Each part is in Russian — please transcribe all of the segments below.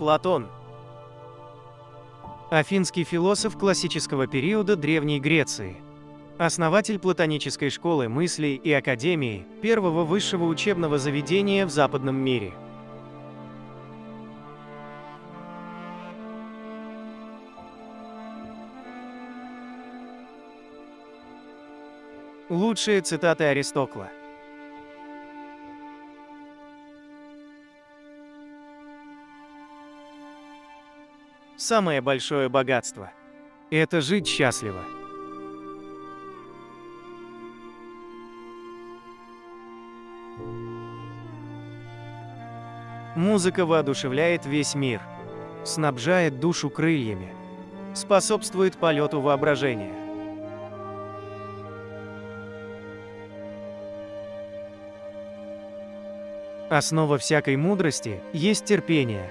Платон. Афинский философ классического периода Древней Греции. Основатель платонической школы мыслей и академии, первого высшего учебного заведения в западном мире. Лучшие цитаты Аристокла. Самое большое богатство – это жить счастливо. Музыка воодушевляет весь мир, снабжает душу крыльями, способствует полету воображения. Основа всякой мудрости есть терпение.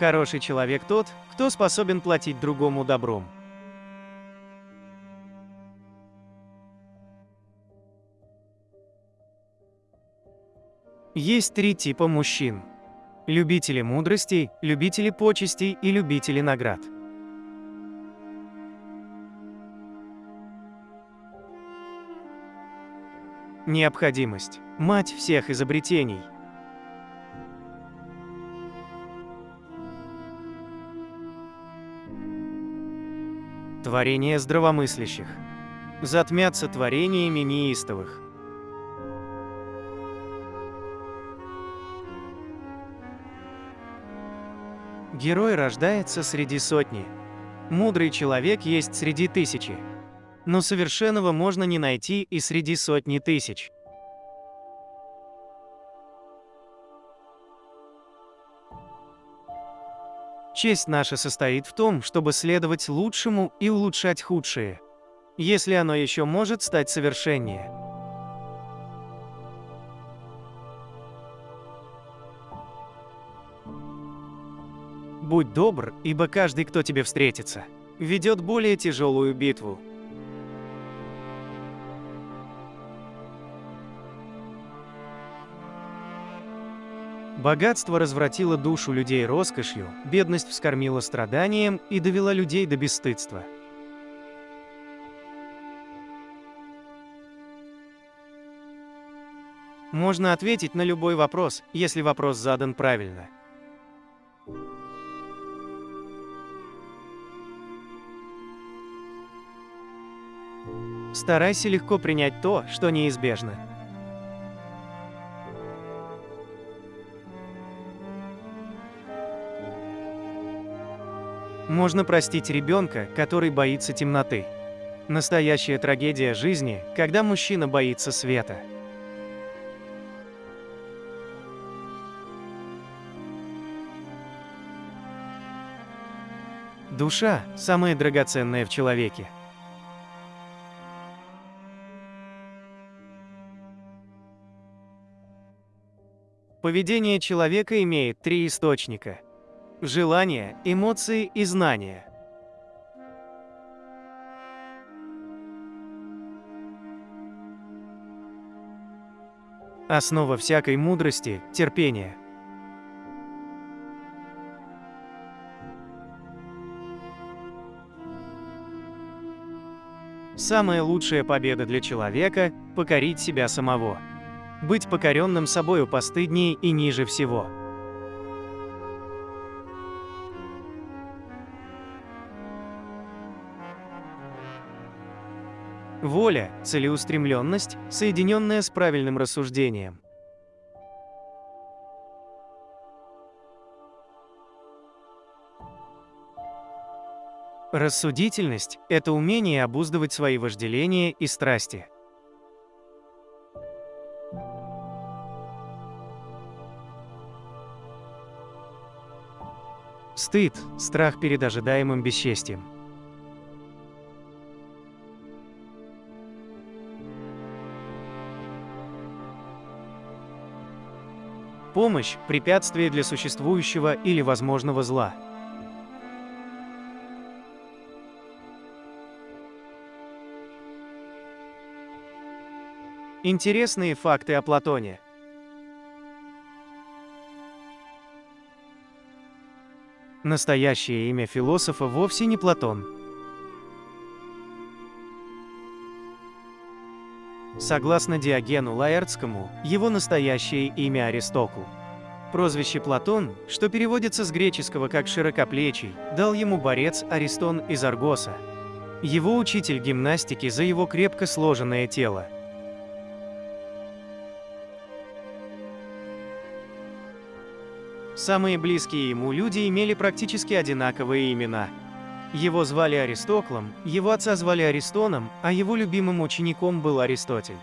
Хороший человек тот, кто способен платить другому добром. Есть три типа мужчин. Любители мудрости, любители почестей и любители наград. Необходимость. Мать всех изобретений. Творение здравомыслящих. Затмятся творениями неистовых. Герой рождается среди сотни. Мудрый человек есть среди тысячи но совершенного можно не найти и среди сотни тысяч. Честь наша состоит в том, чтобы следовать лучшему и улучшать худшее, если оно еще может стать совершеннее. Будь добр, ибо каждый, кто тебе встретится, ведет более тяжелую битву. Богатство развратило душу людей роскошью, бедность вскормила страданием и довела людей до бесстыдства. Можно ответить на любой вопрос, если вопрос задан правильно. Старайся легко принять то, что неизбежно. Можно простить ребенка, который боится темноты. Настоящая трагедия жизни, когда мужчина боится света. Душа – самое драгоценное в человеке. Поведение человека имеет три источника – желания, эмоции и знания. Основа всякой мудрости – терпение. Самая лучшая победа для человека – покорить себя самого. Быть покоренным собою постыднее и ниже всего – Воля, целеустремленность, соединенная с правильным рассуждением. Рассудительность – это умение обуздывать свои вожделения и страсти. Стыд – страх перед ожидаемым бесчестием. Помощь – препятствие для существующего или возможного зла. Интересные факты о Платоне. Настоящее имя философа вовсе не Платон. Согласно Диогену Лаэртскому, его настоящее имя Аристокл. Прозвище Платон, что переводится с греческого как «широкоплечий», дал ему борец Аристон из Аргоса. Его учитель гимнастики за его крепко сложенное тело. Самые близкие ему люди имели практически одинаковые имена. Его звали Аристоклом, его отца звали Аристоном, а его любимым учеником был Аристотель.